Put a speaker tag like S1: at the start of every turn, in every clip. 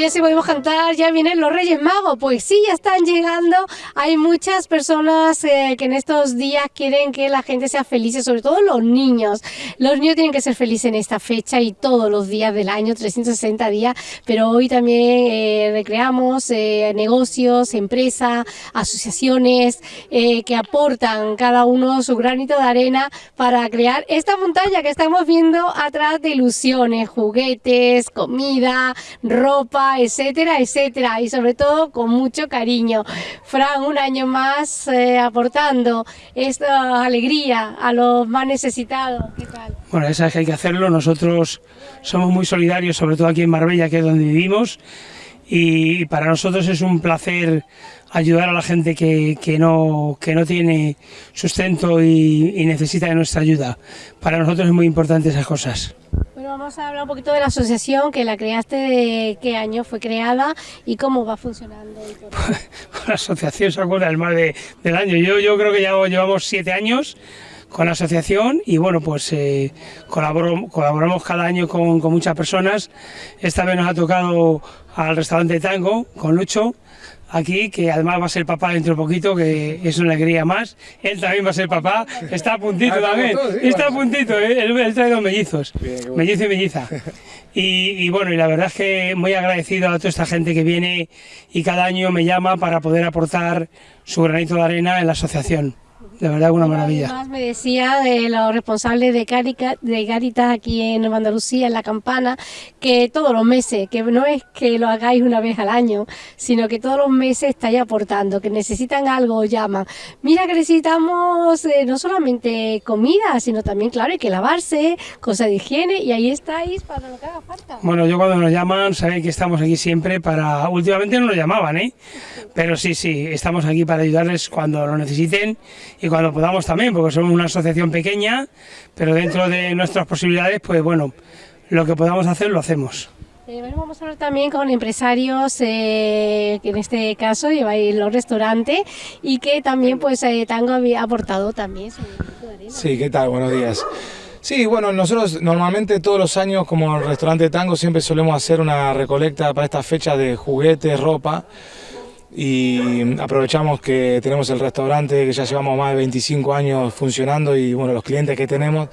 S1: ya si podemos cantar, ya vienen los Reyes Magos. Pues sí, ya están llegando. Hay muchas personas eh, que en estos días quieren que la gente sea feliz, sobre todo los niños. Los niños tienen que ser felices en esta fecha y todos los días del año, 360 días. Pero hoy también eh, recreamos eh, negocios, empresas, asociaciones que aportan cada uno su granito de arena para crear esta montaña que estamos viendo atrás de ilusiones, juguetes, comida, ropa etcétera, etcétera, y sobre todo con mucho cariño. Fran, un año más eh, aportando esta alegría a los más necesitados.
S2: Bueno, esa es que hay que hacerlo. Nosotros somos muy solidarios, sobre todo aquí en Marbella, que es donde vivimos, y para nosotros es un placer ayudar a la gente que, no, que no tiene sustento y, y necesita de nuestra ayuda. Para nosotros es muy importante esas cosas.
S1: Vamos a hablar un poquito de la asociación, que la creaste, de qué año fue creada y cómo va funcionando.
S2: la asociación se acuerda del más de, del año. Yo, yo creo que ya llevamos siete años con la asociación y bueno, pues eh, colaboramos cada año con, con muchas personas. Esta vez nos ha tocado al restaurante Tango con Lucho aquí, que además va a ser papá dentro de poquito, que es una alegría más. Él también va a ser papá, está a puntito ah, también, está a puntito, ¿eh? él, trae dos mellizos, mellizo y melliza. Y, bueno, y la verdad es que muy agradecido a toda esta gente que viene y cada año me llama para poder aportar su granito de arena en la asociación de verdad una maravilla.
S1: Además me decía de los responsables de, Carica, de Caritas aquí en Andalucía, en La Campana, que todos los meses, que no es que lo hagáis una vez al año, sino que todos los meses estáis aportando, que necesitan algo, os llaman. Mira que necesitamos eh, no solamente comida, sino también, claro, hay que lavarse, cosas de higiene, y ahí estáis para lo que haga falta.
S2: Bueno, yo cuando nos llaman, sabéis que estamos aquí siempre para... Últimamente no nos llamaban, ¿eh? Pero sí, sí, estamos aquí para ayudarles cuando lo necesiten y cuando podamos también, porque somos una asociación pequeña, pero dentro de nuestras posibilidades, pues bueno, lo que podamos hacer lo hacemos.
S1: Eh, bueno, vamos a hablar también con empresarios eh, que en este caso lleváis los restaurantes y que también pues eh, Tango había aportado también su
S3: Sí, ¿qué tal? Buenos días. Sí, bueno, nosotros normalmente todos los años como el restaurante Tango siempre solemos hacer una recolecta para esta fecha de juguetes, ropa y aprovechamos que tenemos el restaurante que ya llevamos más de 25 años funcionando y bueno, los clientes que tenemos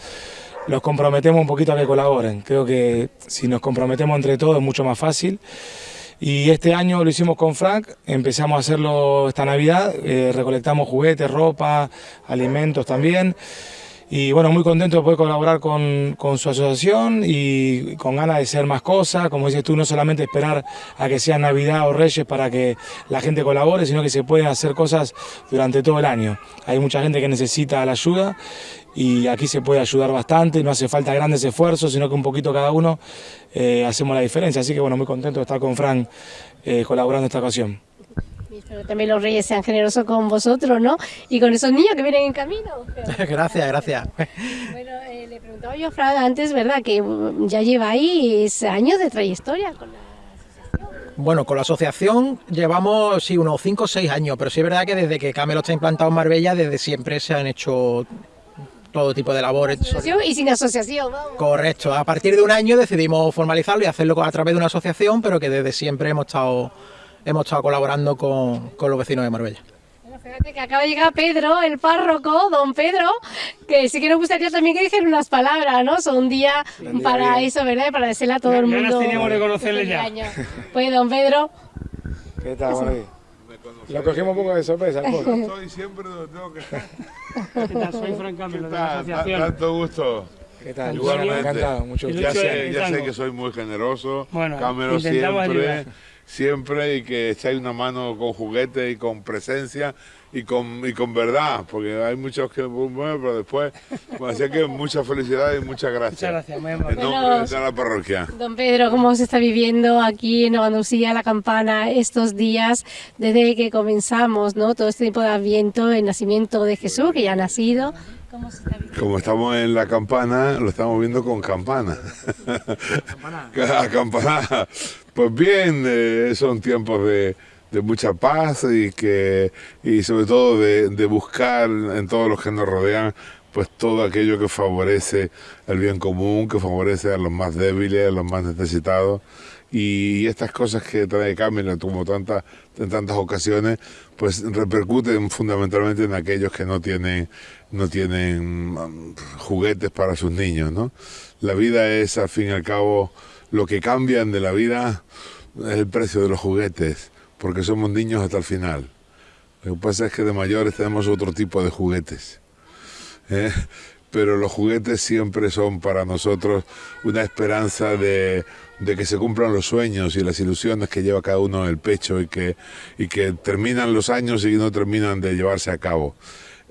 S3: los comprometemos un poquito a que colaboren. Creo que si nos comprometemos entre todos es mucho más fácil. Y este año lo hicimos con Frank, empezamos a hacerlo esta Navidad, eh, recolectamos juguetes, ropa, alimentos también y bueno, muy contento de poder colaborar con, con, su asociación y con ganas de hacer más cosas, como dices tú, no solamente esperar a que sea Navidad o Reyes para que la gente colabore, sino que se pueden hacer cosas durante todo el año. Hay mucha gente que necesita la ayuda y aquí se puede ayudar bastante, no hace falta grandes esfuerzos, sino que un poquito cada uno eh, hacemos la diferencia. Así que bueno, muy contento de estar con Fran eh, colaborando en esta ocasión.
S1: Espero también los reyes sean generosos con vosotros, ¿no? Y con esos niños que vienen en camino.
S4: gracias, gracias.
S1: Bueno, eh, le preguntaba yo a Fran antes, ¿verdad? Que ya lleváis años de trayectoria con la asociación.
S4: Bueno, con la asociación llevamos sí, unos 5 o 6 años, pero sí es verdad que desde que Camelo está implantado en Marbella, desde siempre se han hecho todo tipo de labores.
S1: Y sin asociación,
S4: Correcto. A partir de un año decidimos formalizarlo y hacerlo a través de una asociación, pero que desde siempre hemos estado, hemos estado colaborando con, con los vecinos de Marbella.
S1: Fíjate que acaba de llegar Pedro, el párroco, don Pedro, que sí que nos gustaría también que dijera unas palabras, ¿no? Son un día para eso, ¿verdad? Para decirle a todo el mundo.
S2: Ya teníamos de conocerle ya.
S1: Pues don Pedro.
S3: ¿Qué tal, María? Lo cogimos un poco de sorpresa.
S5: Soy siempre donde tengo que estar.
S2: ¿Qué tal? Soy Fran Camilo, de la asociación.
S5: Tanto gusto.
S3: ¿Qué tal?
S5: Igualmente.
S3: Encantado, mucho
S5: Ya sé, ya sé que soy muy generoso.
S2: Bueno,
S5: Camero
S2: intentamos
S5: siempre,
S2: ayudar.
S5: Siempre y que echáis una mano con juguete y con presencia y con, y con verdad, porque hay muchos que bueno, pero después, bueno, así que mucha felicidad y muchas gracias.
S2: Muchas gracias, muy
S5: En
S2: amable.
S5: nombre
S1: Bueno,
S5: de la parroquia.
S1: Don Pedro, ¿cómo se está viviendo aquí en Nueva Andalucía la campana estos días desde que comenzamos, ¿no? Todo este tiempo de Adviento, el nacimiento de Jesús, que ya ha nacido. ¿Cómo se está?
S5: Como estamos en la campana, lo estamos viendo con campana. A campana. Pues bien, eh, son tiempos de, de mucha paz y que y sobre todo de, de buscar en todos los que nos rodean pues todo aquello que favorece el bien común, que favorece a los más débiles, a los más necesitados y estas cosas que trae Camilo como tantas en tantas ocasiones pues repercuten fundamentalmente en aquellos que no tienen no tienen mm, juguetes para sus niños no la vida es al fin y al cabo lo que cambian de la vida es el precio de los juguetes porque somos niños hasta el final lo que pasa es que de mayores tenemos otro tipo de juguetes ¿eh? pero los juguetes siempre son para nosotros una esperanza de, de, que se cumplan los sueños y las ilusiones que lleva cada uno en el pecho y que, y que terminan los años y no terminan de llevarse a cabo.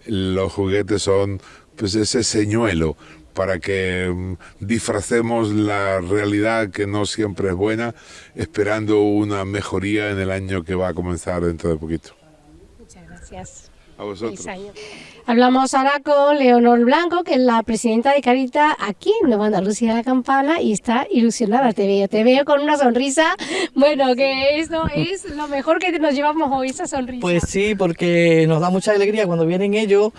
S5: Los juguetes son pues ese señuelo para que um, disfracemos la realidad que no siempre es buena, esperando una mejoría en el año que va a comenzar dentro de poquito.
S1: Muchas gracias.
S5: A vosotros.
S1: Hablamos ahora con Leonor Blanco, que es la presidenta de Carita aquí en Nueva Andalucía de la Campana y está ilusionada. Te veo, te veo con una sonrisa. Bueno, que esto es lo mejor que nos llevamos hoy, esa sonrisa.
S6: Pues sí, porque nos da mucha alegría cuando vienen ellos.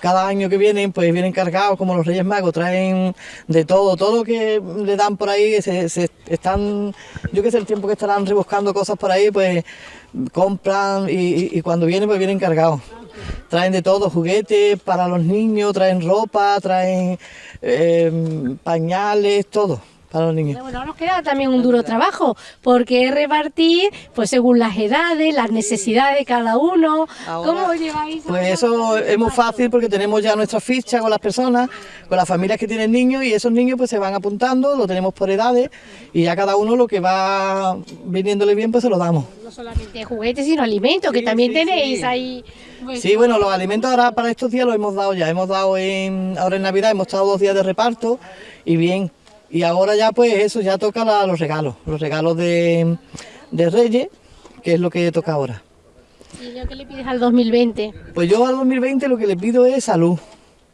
S6: Cada año que vienen, pues vienen cargados como los Reyes Magos, traen de todo, todo lo que le dan por ahí, se, se están, yo que sé, el tiempo que estarán rebuscando cosas por ahí, pues compran y, y cuando vienen, pues vienen cargados. Traen de todo, juguetes para los niños, traen ropa, traen eh, pañales, todo para los niños.
S1: Bueno, nos queda también un duro trabajo, porque es repartir, pues según las edades, las necesidades de cada uno.
S6: Ahora,
S1: ¿Cómo lleváis?
S6: Pues eso es muy fácil porque tenemos ya nuestra ficha con las personas, con las familias que tienen niños y esos niños pues se van apuntando, lo tenemos por edades y ya cada uno lo que va viniéndole bien pues se lo damos.
S1: No solamente juguetes, sino alimentos, que también
S6: sí,
S1: tenéis
S6: sí.
S1: ahí. pues,
S6: Sí, bueno, los alimentos ahora para estos días los hemos dado ya, hemos dado en, ahora en Navidad, hemos estado dos días de reparto y bien. Y ahora ya pues eso, ya toca la- los regalos, los regalos de, de Reyes, que es lo que toca ahora.
S1: ¿Y lo que le pides al 2020?
S6: Pues yo al 2020 lo que le pido es salud,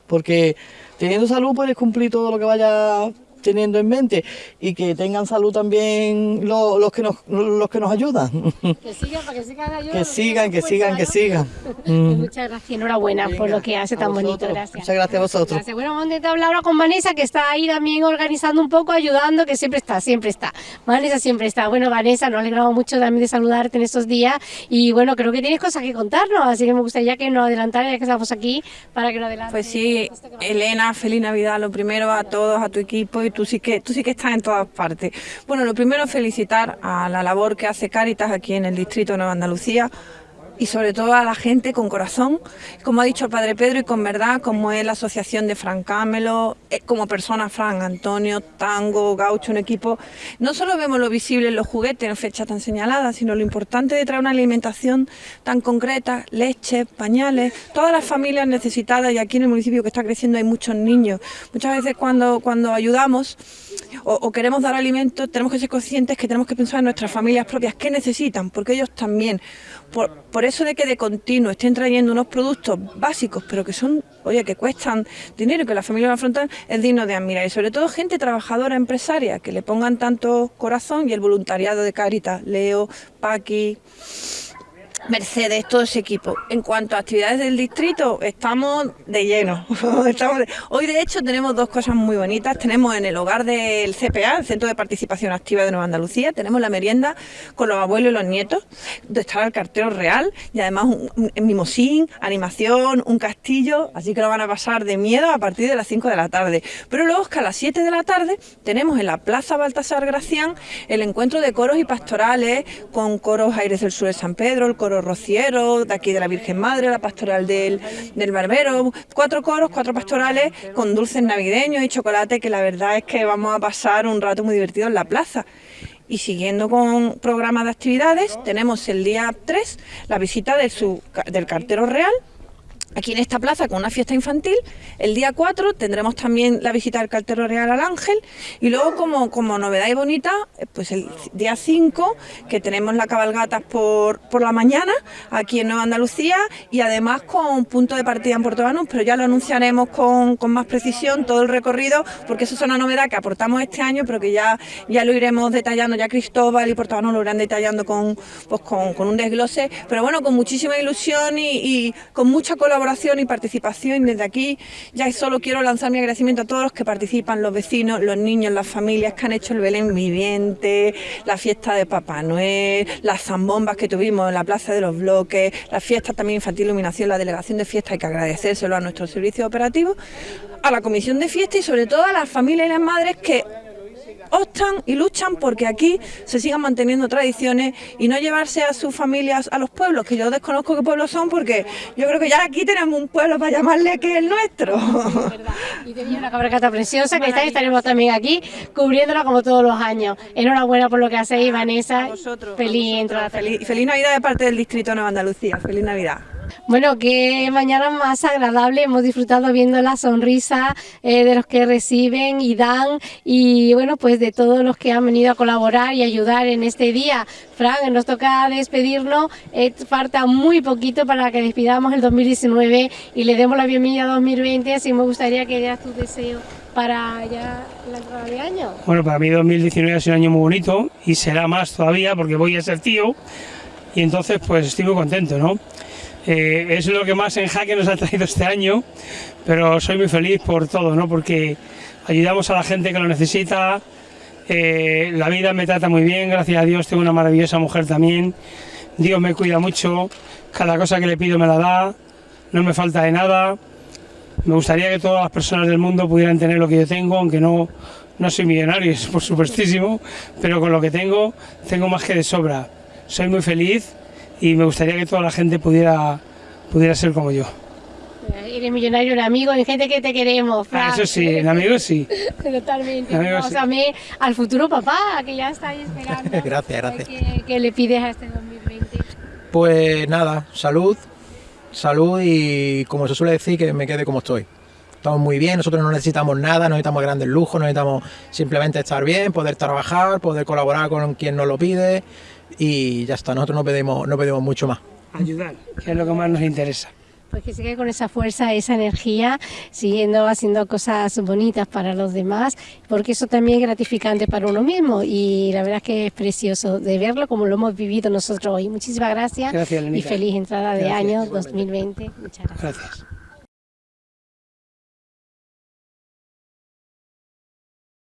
S6: porque teniendo salud puedes cumplir todo lo que vaya teniendo en mente y que tengan salud también lo- los que nos los que nos ayudan.
S1: Que sigan, para que sigan ayudando.
S6: que sigan, que sigan, que
S1: salud.
S6: sigan.
S1: Pues Muchas gracias, enhorabuena por
S6: Venga,
S1: lo que hace tan bonito,
S6: vosotros.
S1: gracias.
S6: Muchas gracias a vosotros.
S1: Gracias. Bueno, vamos a intentar hablar ahora con Vanessa, que está ahí también organizando un poco, ayudando, que siempre está, siempre está. Vanessa siempre está. Bueno, Vanessa, nos alegramos mucho también de saludarte en estos días y bueno, creo que tienes cosas que contarnos, así que me gustaría que nos adelantara ya que estamos aquí para que nos adelante.
S7: Pues sí, Elena, feliz Navidad, lo primero a todos, a tu equipo y tú sí que tú sí que estás en todas partes. Bueno, lo primero felicitar a la labor que hace Cáritas aquí en el distrito de Nueva Andalucía y sobre todo a la gente con corazón, como ha dicho el Padre Pedro y con verdad, como es la asociación de Fran Cámelo, eh, como persona Fran Antonio, Tango, Gaucho, un equipo. No solo vemos lo visible en los juguetes en fechas tan señaladas, sino lo importante de traer una alimentación tan concreta, leche, pañales, todas las familias necesitadas y aquí en el municipio que está creciendo hay muchos niños. Muchas veces cuando, cuando ayudamos o, queremos dar alimento, tenemos que ser conscientes que tenemos que pensar en nuestras familias propias, qué necesitan, porque ellos también. Por, por eso de que de continuo estén trayendo unos productos básicos, pero que son, oye, que cuestan dinero, que las familias lo afrontan, es digno de admirar. Y sobre todo gente trabajadora, empresaria, que le pongan tanto corazón y el voluntariado de Caritas, Leo, Paqui, Mercedes, todo ese equipo. En cuanto a actividades del distrito, estamos de lleno. Hoy, de hecho, tenemos dos cosas muy bonitas. Tenemos en el hogar del CPA, el Centro de Participación Activa de Nueva Andalucía, tenemos la merienda con los abuelos y los nietos, donde estará el cartero real y además un, mimosín, animación, un castillo, así que lo van a pasar de miedo a partir de las 5 de la tarde. Pero luego, que a las 7 de la tarde, tenemos en la Plaza Baltasar Gracián el encuentro de coros y pastorales con coros Aires del Sur de San Pedro, el coro rociero, de aquí de la Virgen Madre, la pastoral del, del Barbero, cuatro coros, cuatro pastorales con dulces navideños y chocolate, que la verdad es que vamos a pasar un rato muy divertido en la plaza. Y siguiendo con programas de actividades, tenemos el día 3 la visita de su, del cartero real, aquí en esta plaza con una fiesta infantil. El día 4 tendremos también la visita del Cartero Real al Ángel. Y luego como, como novedad y bonita, eh, pues el día 5 que tenemos la cabalgata por, por la mañana aquí en Nueva Andalucía y además con punto de partida en Puerto Banús, pero ya lo anunciaremos con, con, más precisión todo el recorrido porque eso es una novedad que aportamos este año pero que ya, ya lo iremos detallando, ya Cristóbal y Puerto Banús lo irán detallando con, pues con, con un desglose, pero bueno, con muchísima ilusión y, y con mucha colaboración colaboración y participación. Desde aquí ya solo quiero lanzar mi agradecimiento a todos los que participan, los vecinos, los niños, las familias que han hecho el Belén viviente, la fiesta de Papá Noel, las zambombas que tuvimos en la Plaza de los Bloques, la fiesta también infantil iluminación, la delegación de fiesta, hay que agradecérselo a nuestros servicios operativos, a la comisión de fiesta y sobre todo a las familias y las madres que optan y luchan porque aquí se sigan manteniendo tradiciones y no llevarse a sus familias a los pueblos, que yo desconozco qué pueblos son porque yo creo que ya aquí tenemos un pueblo para llamarle que es el nuestro.
S1: Y tenía una cabracata preciosa que está, estaremos también aquí cubriéndola como todos los años. Enhorabuena por lo que hacéis, Vanessa. Feliz entrada.
S7: Feliz, feliz Navidad de parte del Distrito de Nueva Andalucía. Feliz Navidad.
S1: Bueno, qué mañana más agradable. Hemos disfrutado viendo la sonrisa eh, de los que reciben y dan y bueno, pues de todos los que han venido a colaborar y ayudar en este día. Fran, nos toca despedirnos. Eh, falta muy poquito para que despidamos el 2019 y le demos la bienvenida a 2020. Así me gustaría que dieras tu deseo para ya la entrada de año.
S2: Bueno, para mí 2019 ha sido un año muy bonito y será más todavía porque voy a ser tío y entonces pues estoy muy contento, ¿no? Eh, es lo que más en jaque nos ha traído este año, pero soy muy feliz por todo, ¿no? porque ayudamos a la gente que lo necesita, eh, la vida me trata muy bien, gracias a Dios tengo una maravillosa mujer también, Dios me cuida mucho, cada cosa que le pido me la da, no me falta de nada, me gustaría que todas las personas del mundo pudieran tener lo que yo tengo, aunque no, no soy millonario, es por supuestísimo, pero con lo que tengo, tengo más que de sobra. Soy muy feliz y me gustaría que toda la gente pudiera, pudiera ser como yo.
S1: Eres millonario en amigos, en gente que te queremos,
S2: ah, eso sí, en amigos sí.
S1: Totalmente. Vamos a mí, al futuro papá, que ya está ahí esperando.
S4: gracias, gracias.
S1: ¿Qué, le pides a este 2020?
S4: Pues nada, salud, salud y como se suele decir, que me quede como estoy. Estamos muy bien, nosotros no necesitamos nada, no necesitamos grandes lujos, necesitamos simplemente estar bien, poder trabajar, poder colaborar con quien nos lo pide y ya está, nosotros no pedimos, no pedimos mucho más.
S2: Ayudar, que es lo que más nos interesa.
S1: Pues que siga con esa fuerza, esa energía, siguiendo haciendo cosas bonitas para los demás, porque eso también es gratificante para uno mismo y la verdad es que es precioso de verlo como lo hemos vivido nosotros hoy. Muchísimas gracias,
S2: gracias
S1: y feliz entrada de
S2: gracias,
S1: año 2020. Muchas gracias.
S2: gracias.